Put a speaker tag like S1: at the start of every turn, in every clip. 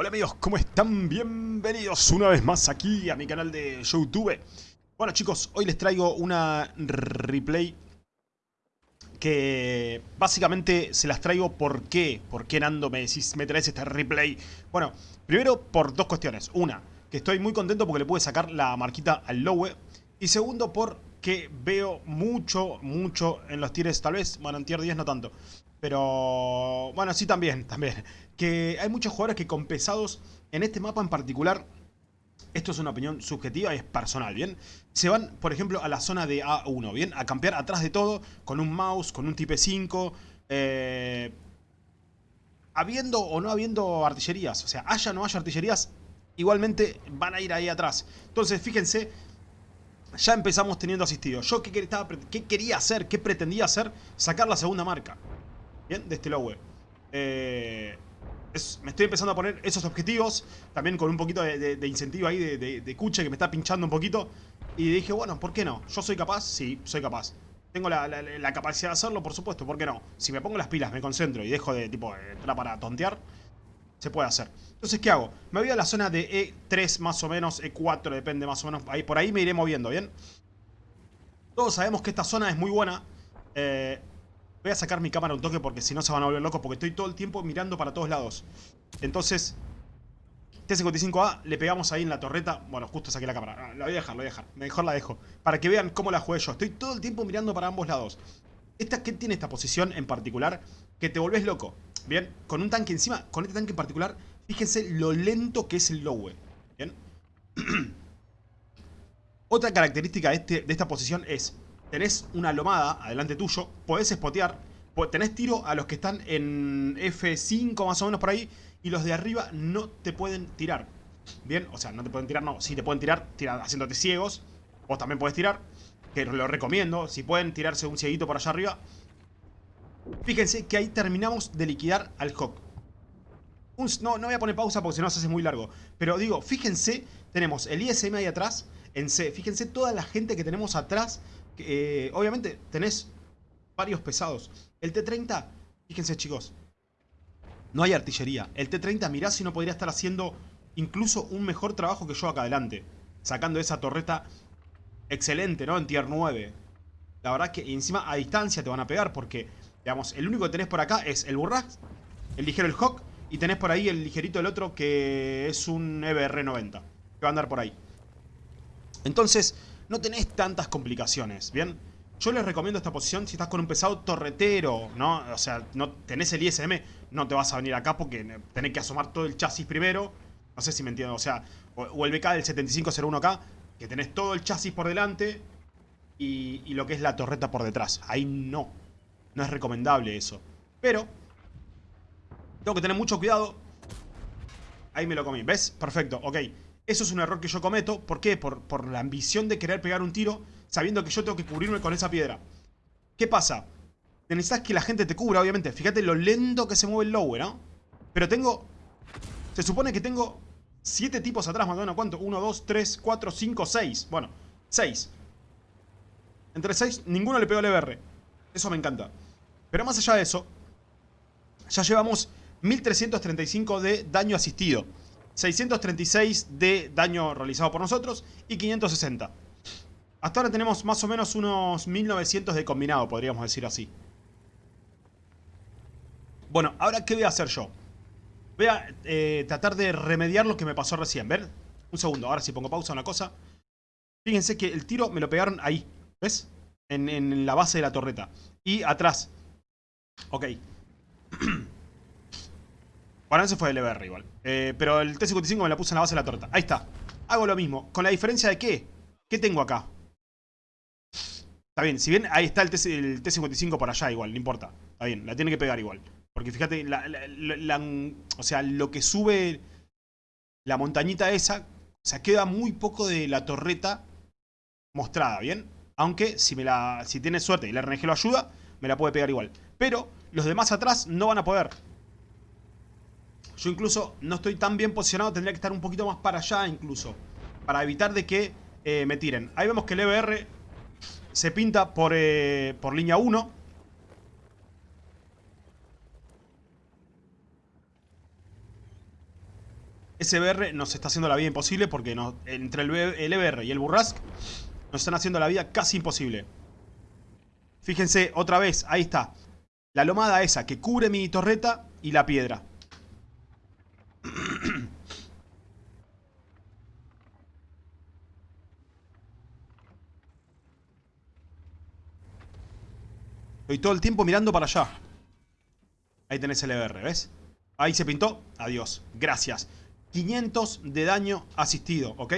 S1: Hola amigos, ¿cómo están? Bienvenidos una vez más aquí a mi canal de YouTube. Bueno chicos, hoy les traigo una replay que básicamente se las traigo ¿por qué? ¿Por qué Nando me decís, me traes esta replay? Bueno, primero por dos cuestiones. Una, que estoy muy contento porque le pude sacar la marquita al Lowe. Y segundo, porque veo mucho, mucho en los tires, tal vez, bueno, en tier 10 no tanto. Pero, bueno, sí también, también. Que hay muchos jugadores que con pesados, en este mapa en particular, esto es una opinión subjetiva y es personal, ¿bien? Se van, por ejemplo, a la zona de A1, ¿bien? A campear atrás de todo, con un mouse, con un Type 5, eh, habiendo o no habiendo artillerías. O sea, haya o no haya artillerías, igualmente van a ir ahí atrás. Entonces, fíjense, ya empezamos teniendo asistido. Yo, ¿qué, qué quería hacer? ¿Qué pretendía hacer? Sacar la segunda marca. ¿Bien? De este lowe. Eh, me estoy empezando a poner esos objetivos. También con un poquito de, incentivo ahí de, cuche que me está pinchando un poquito. Y dije, bueno, ¿por qué no? ¿Yo soy capaz? Sí, soy capaz. Tengo la, capacidad de hacerlo, por supuesto, ¿por qué no? Si me pongo las pilas, me concentro y dejo de, tipo, entrar para tontear, se puede hacer. Entonces, ¿qué hago? Me voy a la zona de E3 más o menos, E4 depende más o menos. Ahí, por ahí me iré moviendo, ¿bien? Todos sabemos que esta zona es muy buena. Eh, Voy a sacar mi cámara un toque porque si no se van a volver locos. Porque estoy todo el tiempo mirando para todos lados. Entonces, T-55A le pegamos ahí en la torreta. Bueno, justo saqué la cámara. Ah, la voy a dejar, la voy a dejar. Mejor la dejo. Para que vean cómo la jugué yo. Estoy todo el tiempo mirando para ambos lados. Esta, ¿Qué tiene esta posición en particular? Que te volvés loco. Bien, con un tanque encima, con este tanque en particular, fíjense lo lento que es el Lowe. Bien. Otra característica de, este, de esta posición es tenés una lomada adelante tuyo, podés spotear, tenés tiro a los que están en F5 más o menos por ahí, y los de arriba no te pueden tirar. Bien, o sea, no te pueden tirar, no, sí te pueden tirar, tirar haciéndote ciegos, vos también podés tirar, que lo recomiendo, si pueden tirarse un cieguito por allá arriba. Fíjense que ahí terminamos de liquidar al Hawk. no, no voy a poner pausa porque si no se hace muy largo. Pero digo, fíjense, tenemos el ISM ahí atrás, en C. Fíjense toda la gente que tenemos atrás eh, obviamente tenés varios pesados. El T-30, fíjense chicos, no hay artillería. El T-30, mirá si no podría estar haciendo incluso un mejor trabajo que yo acá adelante. Sacando esa torreta excelente, ¿no? En tier 9. La verdad que encima a distancia te van a pegar porque, digamos, el único que tenés por acá es el Burrax, el ligero el Hawk y tenés por ahí el ligerito el otro que es un EBR-90. Que va a andar por ahí. Entonces, no tenés tantas complicaciones, ¿bien? Yo les recomiendo esta posición si estás con un pesado torretero, ¿no? O sea, no tenés el ISM, no te vas a venir acá porque tenés que asomar todo el chasis primero. No sé si me entienden, o sea, o, el BK del 7501K, que tenés todo el chasis por delante y, y lo que es la torreta por detrás. Ahí no, no es recomendable eso. Pero, tengo que tener mucho cuidado. Ahí me lo comí, ¿ves? Perfecto, ok. Eso es un error que yo cometo. ¿Por qué? Por, la ambición de querer pegar un tiro sabiendo que yo tengo que cubrirme con esa piedra. ¿Qué pasa? Necesitas que la gente te cubra, obviamente. Fíjate lo lento que se mueve el lower, ¿no? Pero tengo... Se supone que tengo siete tipos atrás, más o menos. ¿Cuánto? 1, 2, 3, 4, 5, 6. Bueno, 6. Entre 6, ninguno le pegó al EBR. Eso me encanta. Pero más allá de eso, ya llevamos 1335 de daño asistido. 636 de daño realizado por nosotros y 560. Hasta ahora tenemos más o menos unos 1900 de combinado, podríamos decir así. Bueno, ahora ¿qué voy a hacer yo? Voy a eh, tratar de remediar lo que me pasó recién, ¿ver? Un segundo, ahora si pongo pausa una cosa. Fíjense que el tiro me lo pegaron ahí, ¿ves? En, en la base de la torreta. Y atrás. Ok. Bueno, ese fue el EBR igual. Eh, pero el T-55 me la puse en la base de la torta. Ahí está. Hago lo mismo. ¿Con la diferencia de qué? ¿Qué tengo acá? Está bien, si bien ahí está el T-55 por allá igual, no importa. Está bien, la tiene que pegar igual. Porque fíjate, o sea, lo que sube la montañita esa, o sea, queda muy poco de la torreta mostrada, ¿bien? Aunque si, me la, si tiene suerte y la RNG lo ayuda, me la puede pegar igual. Pero los demás atrás no van a poder. Yo incluso no estoy tan bien posicionado, tendría que estar un poquito más para allá incluso. Para evitar de que eh, me tiren. Ahí vemos que el EBR se pinta por, eh, por línea 1. SBR nos está haciendo la vida imposible porque entre el, EBR y el Burrask nos están haciendo la vida casi imposible. Fíjense, otra vez, ahí está. La lomada esa que cubre mi torreta y la piedra. Estoy todo el tiempo mirando para allá. Ahí tenés el EBR, ¿ves? Ahí se pintó. Adiós. Gracias. 500 de daño asistido, ¿ok?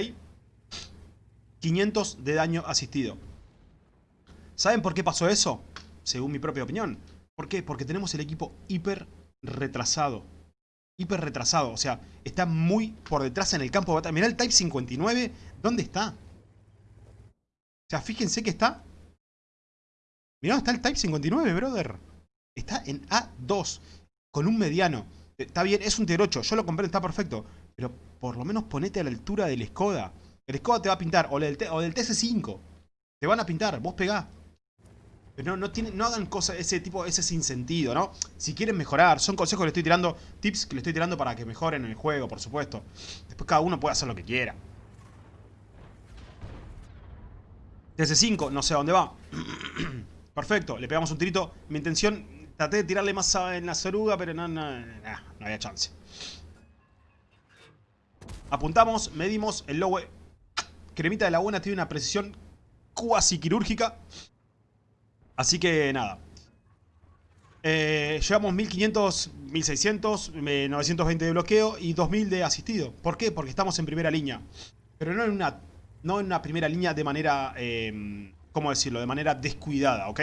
S1: 500 de daño asistido. ¿Saben por qué pasó eso? Según mi propia opinión. ¿Por qué? Porque tenemos el equipo hiper retrasado. Hiper retrasado. O sea, está muy por detrás en el campo de batalla. Mirá el Type 59. ¿Dónde está? O sea, fíjense que está Mirá, está el Type 59, brother. Está en A2, con un mediano. Está bien, es un T8, yo lo compré, está perfecto. Pero por lo menos ponete a la altura del Skoda. El Skoda te va a pintar, o del, o del TC5. Te van a pintar, vos pegá. Pero no, no, no hagan cosas, ese tipo, ese sin sentido, ¿no? Si quieren mejorar, son consejos que le estoy tirando, tips que le estoy tirando para que mejoren el juego, por supuesto. Después cada uno puede hacer lo que quiera. TC5, no sé a dónde va. Perfecto, le pegamos un tirito. Mi intención, traté de tirarle más en la soruga, pero no, no, había chance. Apuntamos, medimos, el lowe cremita de la buena tiene una precisión cuasi quirúrgica. Así que nada. Eh, llevamos 1500, 1600, 920 de bloqueo y 2000 de asistido. ¿Por qué? Porque estamos en primera línea. Pero no en una, no en una primera línea de manera... Eh, ¿cómo decirlo? De manera descuidada, ¿ok?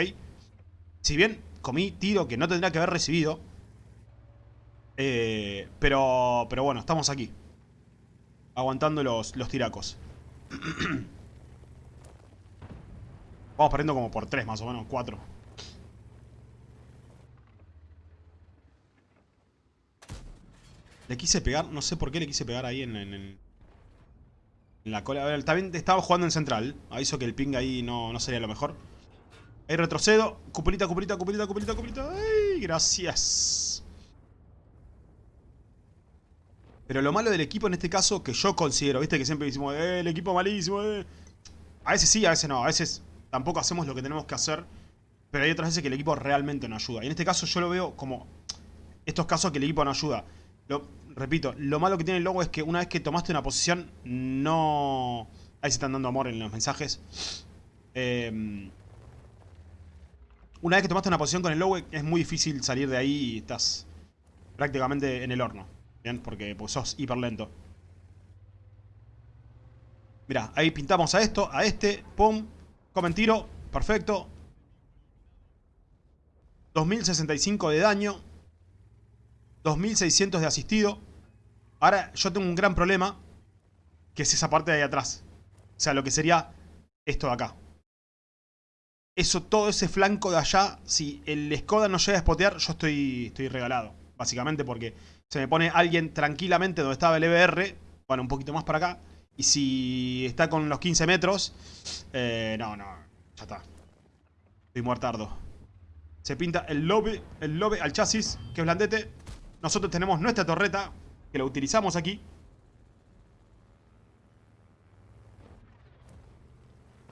S1: Si bien comí tiro que no tendría que haber recibido. Eh, pero, pero bueno, estamos aquí. Aguantando los, los tiracos. Vamos perdiendo como por 3 más o menos, 4. Le quise pegar, no sé por qué le quise pegar ahí en, en, en la cola. A ver, también estaba jugando en central. Aviso que el ping ahí no, no sería lo mejor. Ahí retrocedo. Cupulita, cupulita, cupulita, cupulita, cupulita. Ay, gracias. Pero lo malo del equipo en este caso, que yo considero, viste que siempre decimos, eh, el equipo malísimo, eh. A veces sí, a veces no. A veces tampoco hacemos lo que tenemos que hacer. Pero hay otras veces que el equipo realmente no ayuda. Y en este caso yo lo veo como estos casos que el equipo no ayuda. Lo, repito, lo malo que tiene el logo es que una vez que tomaste una posición, no... Ahí se están dando amor en los mensajes. Em, una vez que tomaste una posición con el logo, es muy difícil salir de ahí y estás prácticamente en el horno. Bien, porque pues, sos hiper lento. Mirá, ahí pintamos a esto, a este, pum, comen tiro, perfecto. 2065 de daño. 2600 de asistido. Ahora yo tengo un gran problema, que es esa parte de ahí atrás. O sea, lo que sería esto de acá. Eso, todo ese flanco de allá, si el Skoda no llega a spotear, yo estoy, estoy regalado. Básicamente porque se me pone alguien tranquilamente donde estaba el EBR, bueno, un poquito más para acá. Y si está con los 15 metros, eh, no, no, ya está. Estoy muertardo. Se pinta el lobby, el lobby al chasis, que es blandete. Nosotros tenemos nuestra torreta, que lo utilizamos aquí.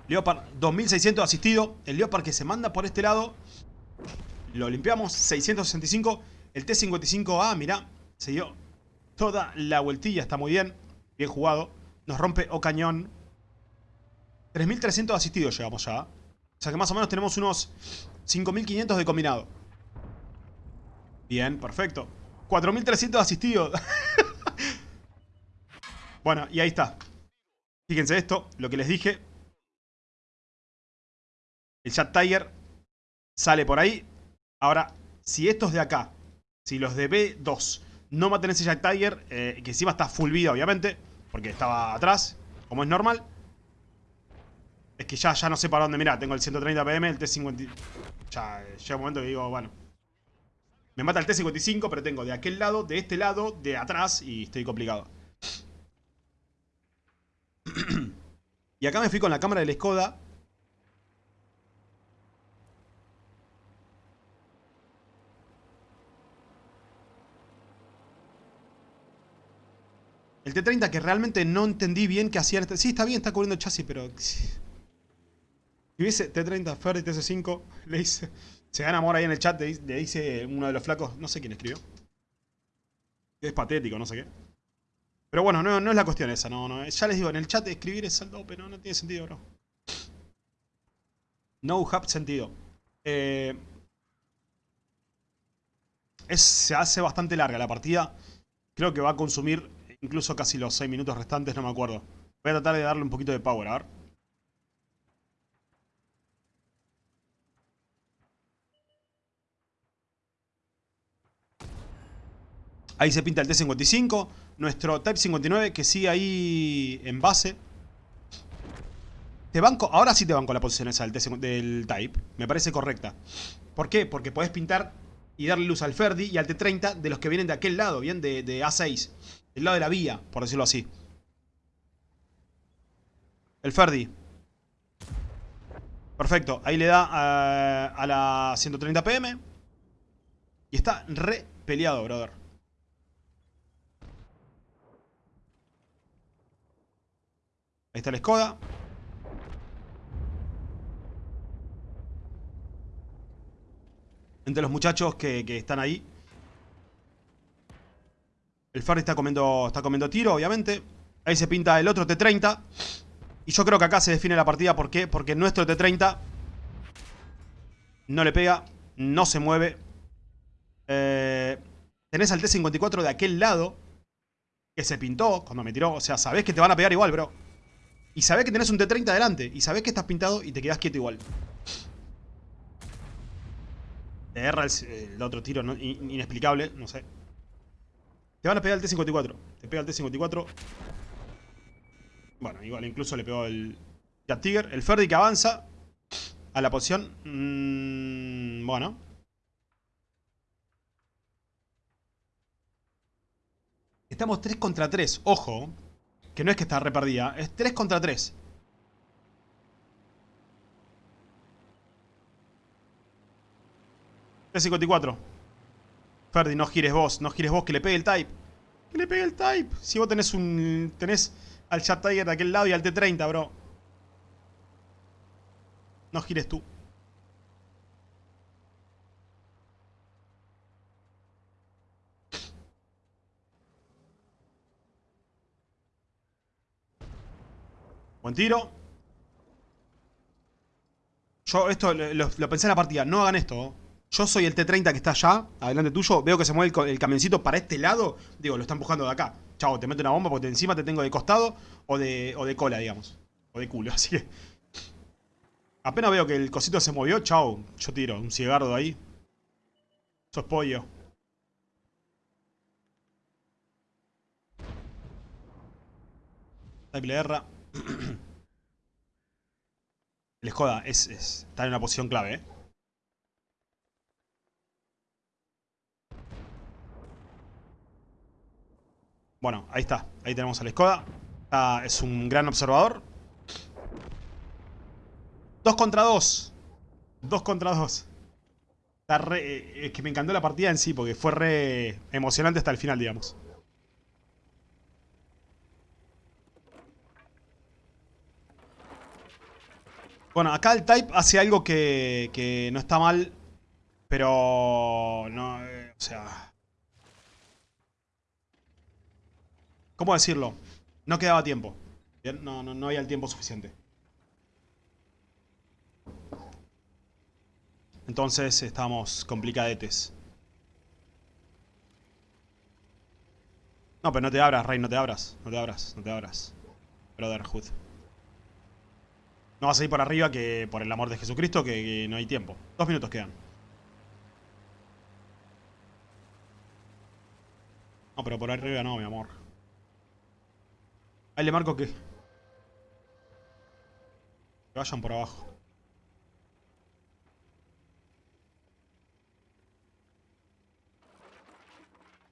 S1: Leopard 2600 asistido. El Leopard que se manda por este lado. Lo limpiamos. 665. El T55A, mirá. Se dio toda la vueltilla. Está muy bien. Bien jugado. Nos rompe o cañón. 3300 asistidos llegamos ya. O sea que más o menos tenemos unos 5500 de combinado. Bien, perfecto. 4300 asistidos. bueno, y ahí está. Fíjense esto, lo que les dije. El chat Tiger sale por ahí. Ahora, si estos de acá, si los de B2 no maten ese Jack Tiger, eh, que encima está full vida obviamente, porque estaba atrás, como es normal. Es que ya, ya no sé para dónde, mira, tengo el 130 PM, el T50... Ya llega un momento que digo, bueno, me mata el T-55, pero tengo de aquel lado, de este lado, de atrás y estoy complicado. y acá me fui con la cámara del Skoda. El T-30 que realmente no entendí bien qué hacía. Sí, está bien, está cubriendo el chasis, pero... Si hubiese T-30 Ferdi TS5, le dice... Se gana amor ahí en el chat, le dice uno de los flacos, no sé quién escribió. Es patético, no sé qué. Pero bueno, no, no es la cuestión esa, no, no. Ya les digo, en el chat escribir es saldo, pero no tiene sentido, bro. No have sentido. Eh, es, se hace bastante larga la partida. Creo que va a consumir incluso casi los 6 minutos restantes, no me acuerdo. Voy a tratar de darle un poquito de power, a ver. Ahí se pinta el T55. Nuestro Type 59 que sigue ahí en base. Te banco, ahora sí te banco la posición esa del, del Type. Me parece correcta. ¿Por qué? Porque podés pintar y darle luz al Ferdi y al T30 de los que vienen de aquel lado, bien, de, A6. Del lado de la vía, por decirlo así. El Ferdi. Perfecto, ahí le da a, a la 130 pm. Y está re peleado, brother. Ahí está el Skoda. Entre los muchachos que, están ahí. El Ferry está comiendo, está comiendo tiro, obviamente. Ahí se pinta el otro T-30. Y yo creo que acá se define la partida. ¿Por qué? Porque nuestro T-30 no le pega, no se mueve. Eh, tenés al T-54 de aquel lado que se pintó cuando me tiró. O sea, sabés que te van a pegar igual, bro. Y sabés que tenés un T-30 adelante. Y sabés que estás pintado y te quedás quieto igual. Te erra el, otro tiro inexplicable, no sé. Te van a pegar el T-54. Te pega el T-54. Bueno, igual incluso le pegó el Cat Tiger. El Ferdi que avanza a la posición. Mm, bueno. Estamos 3 contra 3. Ojo. Que no es que está reperdida. Es 3 contra 3. T54. Ferdi, no gires vos. No gires vos, que le pegue el type. Que le pegue el type. Si vos tenés un... Tenés al Chat Tiger de aquel lado y al T30, bro. No gires tú. Buen tiro. Yo esto lo, pensé en la partida. No hagan esto. Yo soy el T-30 que está allá, adelante tuyo. Veo que se mueve el, camioncito para este lado. Digo, lo está empujando de acá. Chavo, te meto una bomba porque encima te tengo de costado o de, o de cola, digamos. O de culo, así que... Apenas veo que el cosito se movió, chao. Yo tiro un cigardo ahí. Eso es pollo. Type erra. el Skoda es, está en una posición clave, eh. Bueno, ahí está. Ahí tenemos al Skoda. es un gran observador. Dos contra dos. Dos contra dos. Eh, es que me encantó la partida en sí, porque fue re emocionante hasta el final, digamos. Bueno, acá el Type hace algo que, que no está mal, pero no, eh, o sea... ¿Cómo decirlo? No quedaba tiempo. No, no, no había el tiempo suficiente. Entonces estamos complicadetes. No, pero no te abras, Rey, no te abras. No te abras, no te abras. Brotherhood. No vas a ir por arriba que por el amor de Jesucristo que no hay tiempo. Dos minutos quedan. No, pero por arriba no, mi amor. Ahí le marco que... Que vayan por abajo.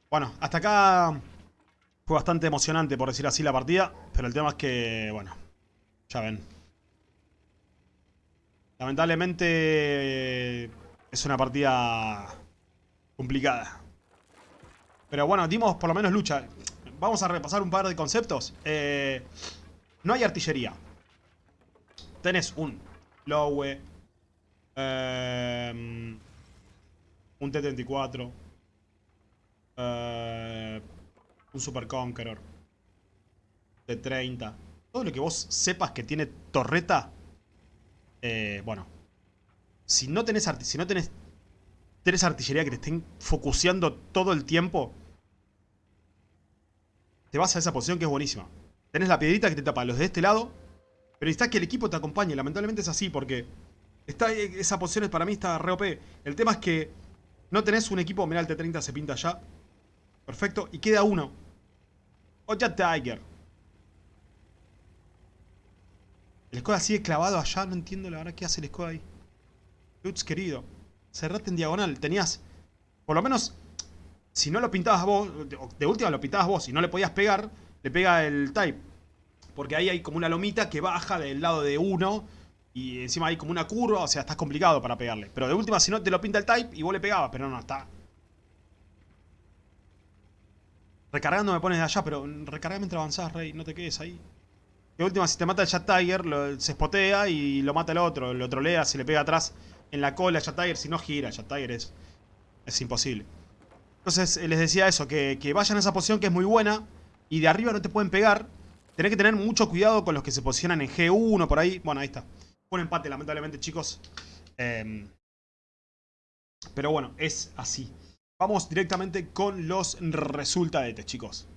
S1: Bueno, hasta acá fue bastante emocionante, por decir así, la partida. Pero el tema es que, bueno, ya ven. Lamentablemente es una partida complicada. Pero bueno, dimos por lo menos lucha vamos a repasar un par de conceptos. Eh, no hay artillería. Tenés un Lowe, eh, un T-34, eh, un Super Conqueror, T-30. Todo lo que vos sepas que tiene torreta, eh, bueno, si no tenés, si no artillería que te estén focuseando todo el tiempo, te vas a esa posición que es buenísima. Tenés la piedrita que te tapa los de este lado, pero necesitas que el equipo te acompañe. Lamentablemente es así porque está, esa posición para mí está re OP. El tema es que no tenés un equipo, mirá el T30 se pinta ya. Perfecto, y queda uno. Oya Tiger. El Skoda sigue clavado allá, no entiendo la verdad qué hace el Skoda ahí. Lutz, querido. Cerrate en diagonal. Tenías, por lo menos, si no lo pintabas vos, de última lo pintabas vos, si no le podías pegar, le pega el type. Porque ahí hay como una lomita que baja del lado de uno y encima hay como una curva, o sea, estás complicado para pegarle. Pero de última, si no, te lo pinta el type y vos le pegabas, pero no, está. Recargando me pones de allá, pero recarga mientras avanzás, Rey, no te quedes ahí. De última, si te mata el Jet Tiger, se spotea y lo mata el otro. Lo trolea, se le pega atrás en la cola Jet Tiger, si no gira, Jet Tiger es, es imposible. Entonces eh, les decía eso, que, vayan a esa posición que es muy buena y de arriba no te pueden pegar. Tenés que tener mucho cuidado con los que se posicionan en G1 por ahí. Bueno, ahí está. Un empate, lamentablemente, chicos. Em, pero bueno, es así. Vamos directamente con los resultados, chicos.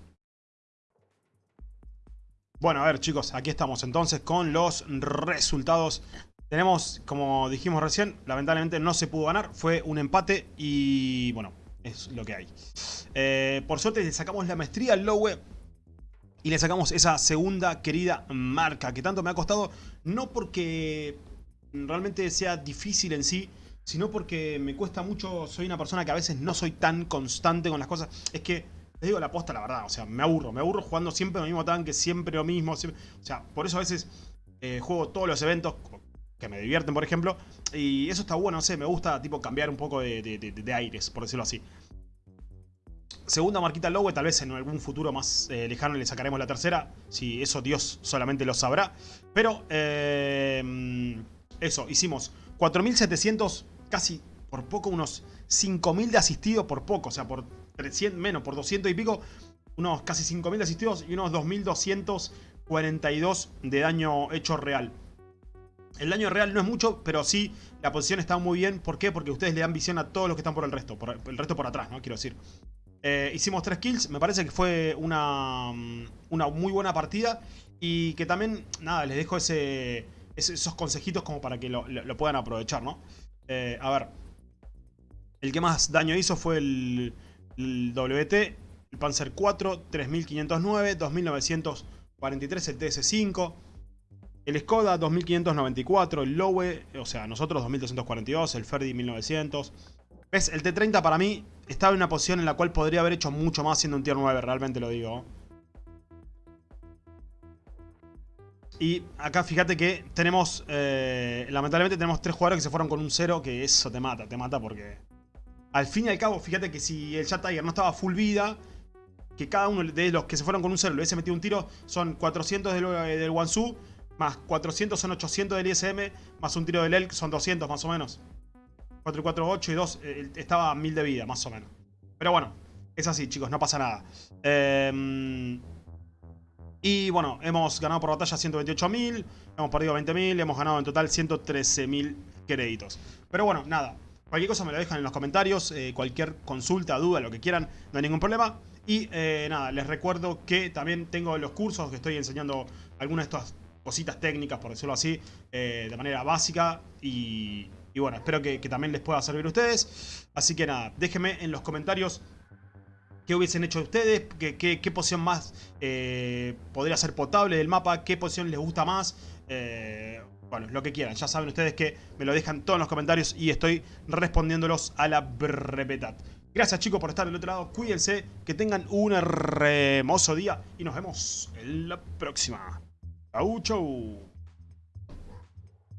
S1: Bueno, a ver, chicos, aquí estamos entonces con los resultados tenemos, como dijimos recién, lamentablemente no se pudo ganar. Fue un empate y, bueno, es lo que hay. Eh, por suerte le sacamos la maestría al Lowe y le sacamos esa segunda querida marca que tanto me ha costado. No porque realmente sea difícil en sí, sino porque me cuesta mucho. Soy una persona que a veces no soy tan constante con las cosas. Es que, les digo la posta, la verdad. O sea, me aburro. Me aburro jugando siempre lo mismo tanque, siempre lo mismo. o sea, por eso a veces eh, juego todos los eventos que me divierten, por ejemplo. Y eso está bueno, no sé, me gusta tipo cambiar un poco de, aires, por decirlo así. Segunda marquita Lowe, tal vez en algún futuro más eh, lejano le sacaremos la tercera. Si eso Dios solamente lo sabrá. Pero, eh, eso, hicimos 4.700, casi por poco, unos 5.000 de asistidos por poco. O sea, por 300, menos, por 200 y pico, unos casi 5.000 de asistidos y unos 2.242 de daño hecho real. El daño real no es mucho, pero sí la posición está muy bien. ¿Por qué? Porque ustedes le dan visión a todos los que están por el resto. Por el resto por atrás, ¿no? Quiero decir. Eh, hicimos tres kills. Me parece que fue una, mm, una muy buena partida. Y que también, nada, les dejo ese, esos consejitos como para que lo, puedan aprovechar, ¿no? Eh, a ver. El que más daño hizo fue el, el WT, el Panzer 4, 3509, 2943, el TS5. El Skoda 2594, el Lowe, o sea, nosotros 2242, el Ferdi 1900. ¿Ves? El T30 para mí estaba en una posición en la cual podría haber hecho mucho más siendo un tier 9, realmente lo digo. Y acá fíjate que tenemos, eh, lamentablemente tenemos tres jugadores que se fueron con un 0, que eso te mata, te mata porque... Al fin y al cabo, fíjate que si el Chat Tiger no estaba full vida, que cada uno de los que se fueron con un 0 le hubiese metido un tiro, son 400 del, del Wansu más 400 son 800 del ISM, más un tiro del ELK son 200 más o menos. 4 y 4, 8 y 2, eh, estaba a 1000 de vida más o menos. Pero bueno, es así chicos, no pasa nada. Em, y bueno, hemos ganado por batalla 128.000, hemos perdido 20.000, hemos ganado en total 113.000 créditos. Pero bueno, nada, cualquier cosa me lo dejan en los comentarios, eh, cualquier consulta, duda, lo que quieran, no hay ningún problema. Y eh, nada, les recuerdo que también tengo los cursos que estoy enseñando algunas de estas cositas técnicas, por decirlo así, eh, de manera básica y, bueno, espero que, también les pueda servir a ustedes. Así que nada, déjenme en los comentarios qué hubiesen hecho ustedes, qué, qué, posición más podría ser potable del mapa, qué posición les gusta más. Bueno, lo que quieran. Ya saben ustedes que me lo dejan todos en los comentarios y estoy respondiéndolos a la brevedad. Gracias chicos por estar del otro lado. Cuídense, que tengan un hermoso día y nos vemos en la próxima. Chau, chau.